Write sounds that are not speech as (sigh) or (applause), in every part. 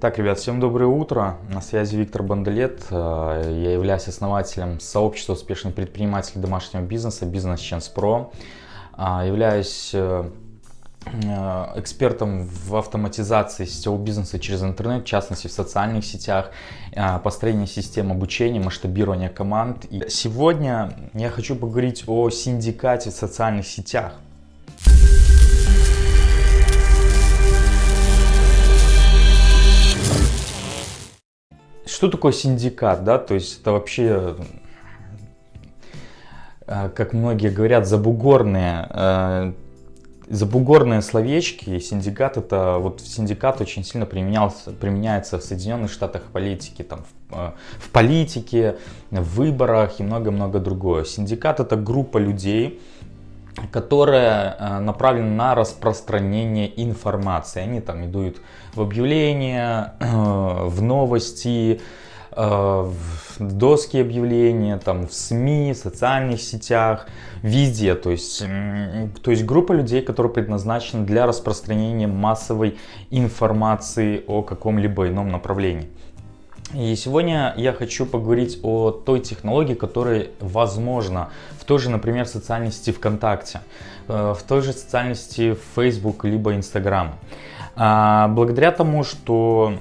Так, ребят, всем доброе утро. На связи Виктор Бандалет. Э, я являюсь основателем сообщества успешных предпринимателей домашнего бизнеса «Бизнес Chance Pro». Э, являюсь э, экспертом в автоматизации сетевого бизнеса через интернет, в частности в социальных сетях, построение систем обучения, масштабирование команд. И сегодня я хочу поговорить о синдикате в социальных сетях. Что такое синдикат, да? То есть это вообще, э, как многие говорят, забугорные, э, забугорные словечки. Синдикат это, вот синдикат очень сильно применялся, применяется в Соединенных Штатах политики, там, в, э, в политике, в выборах и много-много другое. Синдикат это группа людей, которая э, направлена на распространение информации. Они там идут в объявления, в новости, э, в доски объявления, там, в СМИ, в социальных сетях, везде. То есть, то есть группа людей, которая предназначена для распространения массовой информации о каком-либо ином направлении. И сегодня я хочу поговорить о той технологии, которая возможна в той же, например, социальной сети ВКонтакте, э, в той же социальной сети Facebook либо Instagram. А, благодаря тому, что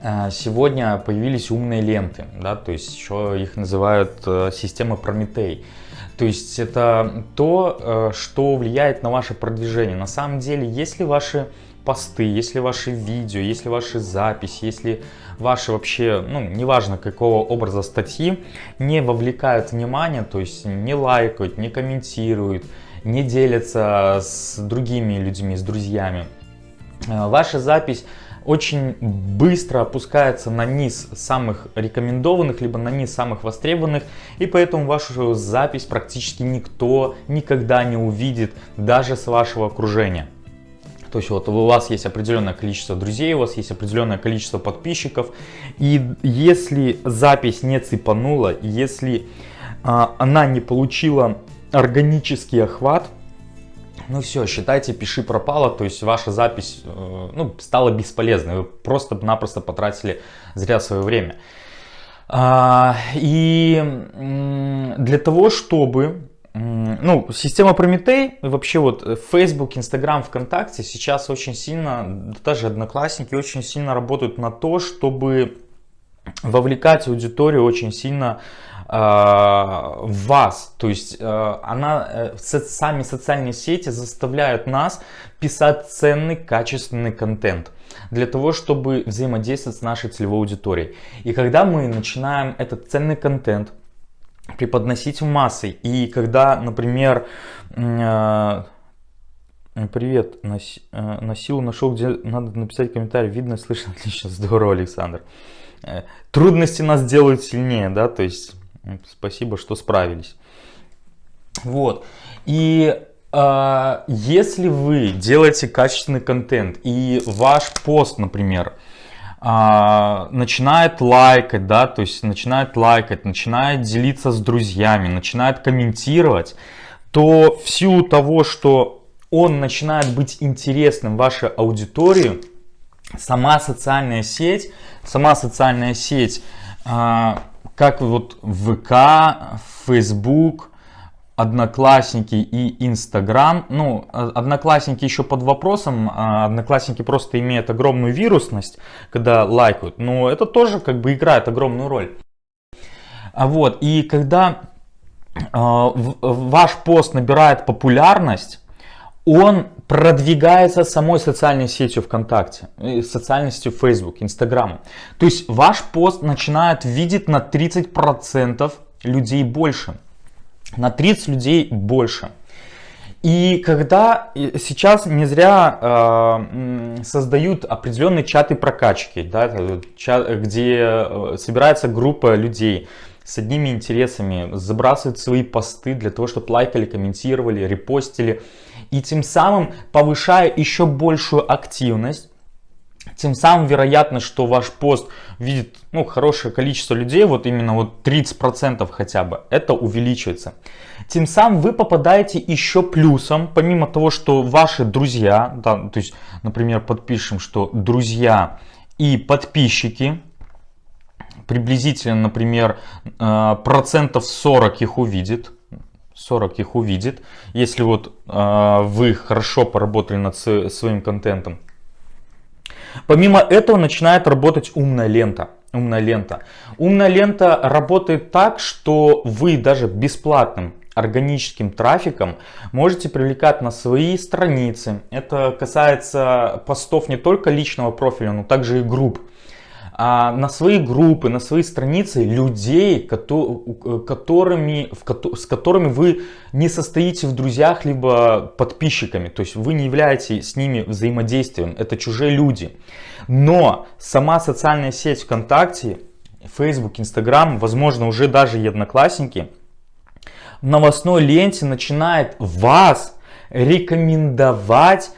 э, сегодня появились умные ленты, да, то есть еще их называют э, системы Прометей. То есть это то, что влияет на ваше продвижение. На самом деле, если ваши посты, если ваши видео, если ваши записи, если ваши вообще, ну, неважно какого образа статьи, не вовлекают внимание, то есть не лайкают, не комментируют, не делятся с другими людьми, с друзьями, э, ваша запись очень быстро опускается на низ самых рекомендованных, либо на низ самых востребованных, и поэтому вашу запись практически никто никогда не увидит, даже с вашего окружения. То есть вот у вас есть определенное количество друзей, у вас есть определенное количество подписчиков. И если запись не цепанула, если а, она не получила органический охват, ну все, считайте, пиши пропало, то есть ваша запись э, ну, стала бесполезной, вы просто-напросто потратили зря свое время. А, и для того, чтобы ну, система Прометей, вообще вот э, Facebook, Instagram, ВКонтакте сейчас очень сильно, даже Одноклассники очень сильно работают на то, чтобы вовлекать аудиторию очень сильно э, в вас. То есть э, она, э, сами социальные сети заставляют нас писать ценный, качественный контент для того, чтобы взаимодействовать с нашей целевой аудиторией. И когда мы начинаем этот ценный контент преподносить массы. И когда, например, э, привет, э, на силу нашел, где надо написать комментарий, видно, слышно, (laughs) отлично, здорово, Александр. Э, трудности нас делают сильнее, да, то есть спасибо, что справились. Вот, и если вы делаете качественный контент и ваш пост, например, а, начинает лайкать, да, то есть начинает лайкать, начинает делиться с друзьями, начинает комментировать, то в силу того, что он начинает быть интересным вашей аудитории, сама социальная сеть, сама социальная сеть, а, как вот ВК, Facebook, Одноклассники и Инстаграм. Ну, Одноклассники еще под вопросом, а Одноклассники просто имеют огромную вирусность, когда лайкают, но это тоже как бы играет огромную роль. А вот, и когда э, ваш пост набирает популярность, он продвигается самой социальной сетью ВКонтакте, социальной сетью Facebook, Instagram. То есть ваш пост начинает видеть на 30% людей больше на 30 людей больше. И когда сейчас не зря э, создают определенные чаты прокачки, да, чат, где э, собирается группа людей с одними интересами, забрасывают свои посты для того, чтобы лайкали, комментировали, репостили. И тем самым повышая еще большую активность, тем самым вероятно, что ваш пост видит ну, хорошее количество людей, вот именно вот 30% хотя бы, это увеличивается. Тем самым вы попадаете еще плюсом, помимо того, что ваши друзья, да, то есть, например, подпишем, что друзья и подписчики, приблизительно, например, э, процентов 40 их увидит, 40 их увидит, если вот э, вы хорошо поработали над своим контентом. Помимо этого начинает работать умная лента. Умная лента. Умная лента работает так, что вы даже бесплатным органическим трафиком можете привлекать на свои страницы. Это касается постов не только личного профиля, но также и групп. А на свои группы, на свои страницы людей, которыми, с которыми вы не состоите в друзьях, либо подписчиками. То есть вы не являетесь с ними взаимодействием. Это чужие люди. Но сама социальная сеть ВКонтакте, Facebook, Instagram, возможно уже даже и Одноклассники – в новостной ленте начинает вас рекомендовать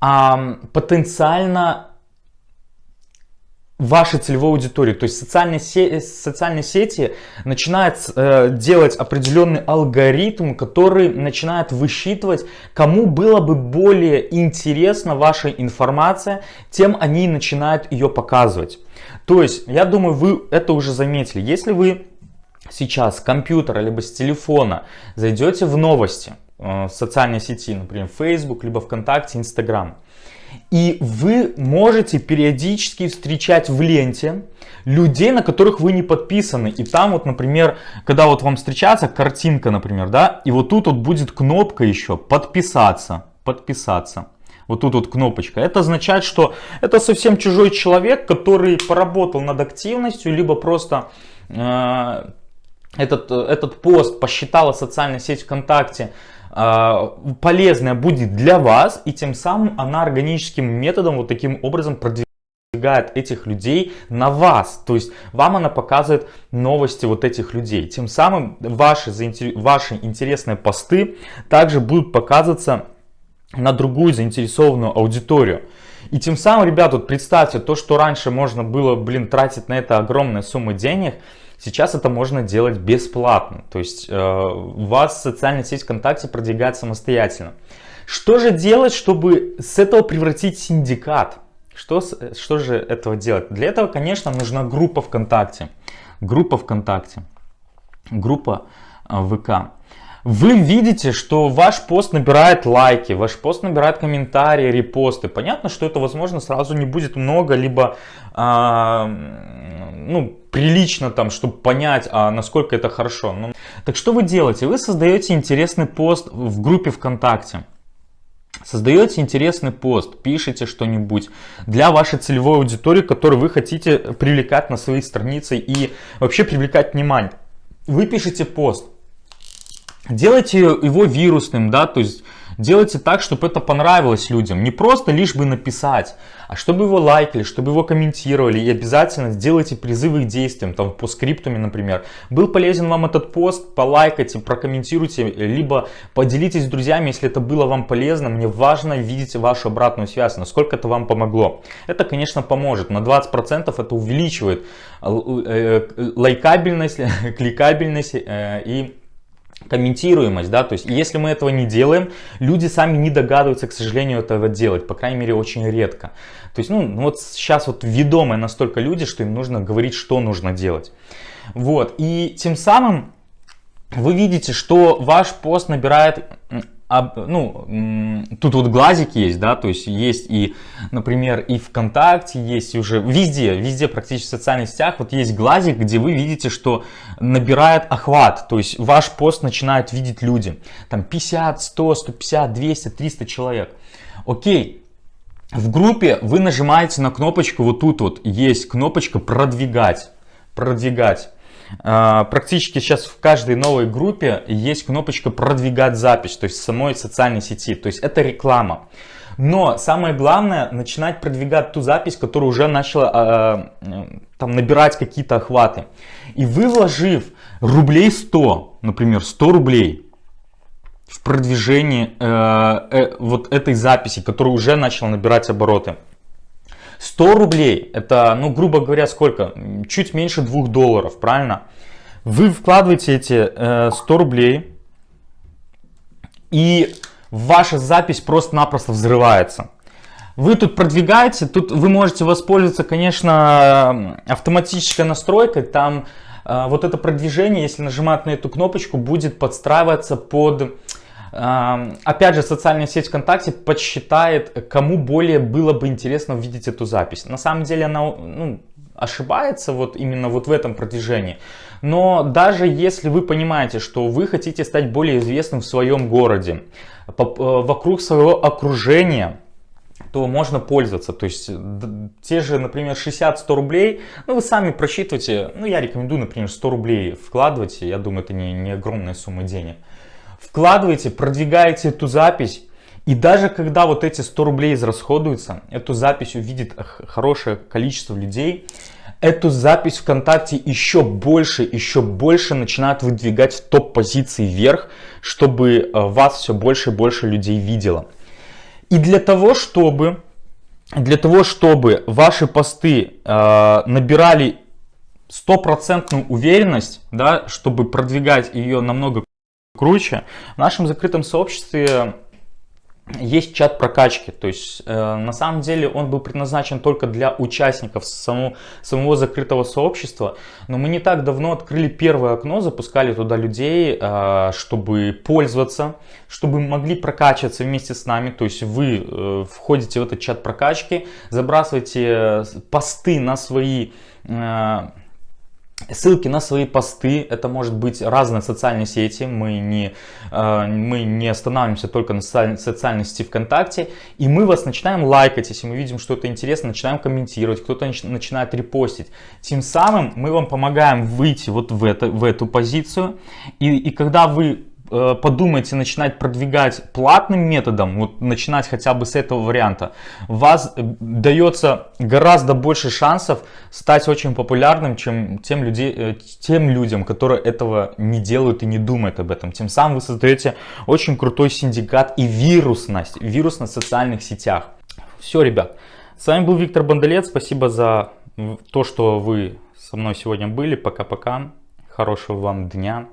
а, потенциально вашей целевой аудитории. То есть социальные, сети, социальные сети начинают э, делать определенный алгоритм, который начинает высчитывать, кому было бы более интересна ваша информация, тем они начинают ее показывать. То есть, я думаю, вы это уже заметили. Если вы сейчас с компьютера либо с телефона зайдете в новости э, в социальной сети, например, Facebook, либо ВКонтакте, Instagram, и вы можете периодически встречать в ленте людей, на которых вы не подписаны. И там вот, например, когда вот вам встречается картинка, например, да, и вот тут вот будет кнопка еще «Подписаться», «Подписаться». Вот тут вот кнопочка. Это означает, что это совсем чужой человек, который поработал над активностью, либо просто э, этот, этот пост посчитала социальная сеть ВКонтакте э, полезная будет для вас, и тем самым она органическим методом вот таким образом продвигает этих людей на вас. То есть вам она показывает новости вот этих людей. Тем самым ваши, ваши интересные посты также будут показываться на другую заинтересованную аудиторию. И тем самым, ребята, вот представьте, то, что раньше можно было, блин, тратить на это огромные суммы денег, Сейчас это можно делать бесплатно, то есть э, вас социальная сеть ВКонтакте продвигает самостоятельно. Что же делать, чтобы с этого превратить синдикат? Что, что же этого делать? Для этого, конечно, нужна группа ВКонтакте. Группа ВКонтакте. Группа э, ВК вы видите, что ваш пост набирает лайки, ваш пост набирает комментарии, репосты. Понятно, что это, возможно, сразу не будет много, либо а, ну, прилично там, чтобы понять, а насколько это хорошо. Ну, так что вы делаете? Вы создаете интересный пост в группе ВКонтакте. Создаете интересный пост, пишите что-нибудь для вашей целевой аудитории, которую вы хотите привлекать на своей странице и вообще привлекать внимание. Вы пишете пост, делайте его вирусным, да, то есть делайте так, чтобы это понравилось людям. Не просто лишь бы написать, а чтобы его лайкали, чтобы его комментировали. И обязательно сделайте призывы к действиям, там по скриптуме, например. Был полезен вам этот пост, полайкайте, прокомментируйте, либо поделитесь с друзьями, если это было вам полезно. Мне важно видеть вашу обратную связь, насколько это вам помогло. Это, конечно, поможет. На 20% это увеличивает э, э, лайкабельность, (laughs) кликабельность э, и комментируемость, да, то есть если мы этого не делаем, люди сами не догадываются, к сожалению, этого делать, по крайней мере, очень редко. То есть, ну, ну вот сейчас вот ведомые настолько люди, что им нужно говорить, что нужно делать. Вот, и тем самым вы видите, что ваш пост набирает ну, тут вот глазик есть, да, то есть есть и, например, и ВКонтакте, есть уже везде, везде практически в социальных сетях, вот есть глазик, где вы видите, что набирает охват, то есть ваш пост начинают видеть люди, там 50, 100, 150, 200, 300 человек. Окей, в группе вы нажимаете на кнопочку, вот тут вот есть кнопочка продвигать, продвигать. А, практически сейчас в каждой новой группе есть кнопочка продвигать запись, то есть самой социальной сети, то есть это реклама. Но самое главное начинать продвигать ту запись, которая уже начала э, там набирать какие-то охваты. И вы вложив рублей 100, например 100 рублей в продвижение э, э, вот этой записи, которая уже начала набирать обороты, 100 рублей, это, ну, грубо говоря, сколько? Чуть меньше 2 долларов, правильно? Вы вкладываете эти э, 100 рублей, и ваша запись просто-напросто взрывается. Вы тут продвигаете, тут вы можете воспользоваться, конечно, автоматической настройкой. Там э, вот это продвижение, если нажимать на эту кнопочку, будет подстраиваться под... Опять же, социальная сеть ВКонтакте подсчитает, кому более было бы интересно увидеть эту запись. На самом деле она ну, ошибается вот именно вот в этом продвижении. Но даже если вы понимаете, что вы хотите стать более известным в своем городе, э, вокруг своего окружения, то можно пользоваться. То есть те же, например, 60-100 рублей, ну вы сами просчитывайте, ну я рекомендую, например, 100 рублей вкладывайте, я думаю, это не, не огромная сумма денег. Вкладывайте, продвигаете эту запись, и даже когда вот эти 100 рублей израсходуются, эту запись увидит хорошее количество людей, эту запись ВКонтакте еще больше, еще больше начинают выдвигать в топ-позиции вверх, чтобы э, вас все больше и больше людей видело. И для того, чтобы, для того, чтобы ваши посты э, набирали стопроцентную уверенность, да, чтобы продвигать ее намного круче, в нашем закрытом сообществе есть чат прокачки, то есть э, на самом деле он был предназначен только для участников самого, самого закрытого сообщества, но мы не так давно открыли первое окно, запускали туда людей, э, чтобы пользоваться, чтобы могли прокачиваться вместе с нами, то есть вы э, входите в этот чат прокачки, забрасываете э, посты на свои... Э, Ссылки на свои посты, это может быть разные социальные сети, мы не, э, мы не останавливаемся только на социальной сети ВКонтакте, и мы вас начинаем лайкать, если мы видим что-то интересно, начинаем комментировать, кто-то начинает репостить. Тем самым мы вам помогаем выйти вот в, это, в эту позицию, и, и когда вы Э, подумайте начинать продвигать платным методом, вот начинать хотя бы с этого варианта, вас э, дается гораздо больше шансов стать очень популярным, чем тем, людей, э, тем людям, которые этого не делают и не думают об этом. Тем самым вы создаете очень крутой синдикат и вирусность, вирус в социальных сетях. Все, ребят, с вами был Виктор Бондолет, спасибо за то, что вы со мной сегодня были, пока-пока, хорошего вам дня.